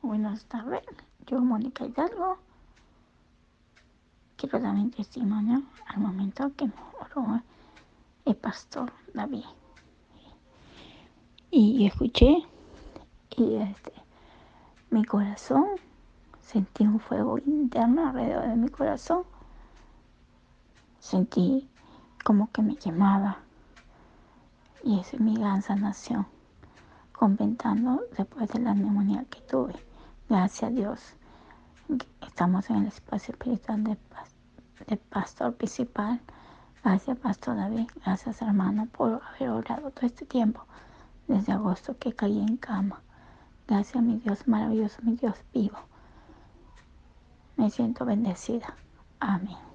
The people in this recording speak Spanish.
Buenas tardes, yo Mónica Hidalgo. Quiero dar mi testimonio al momento que oró el pastor David. Y escuché y este, mi corazón, sentí un fuego interno alrededor de mi corazón. Sentí como que me quemaba. Y esa es mi gran sanación, comentando después de la neumonía que tuve. Gracias a Dios. Estamos en el espacio espiritual del, pastor principal. Gracias, Pastor David. Gracias, hermano, por haber orado todo este tiempo, desde agosto que caí en cama. Gracias, mi Dios maravilloso, mi Dios vivo. Me siento bendecida. Amén.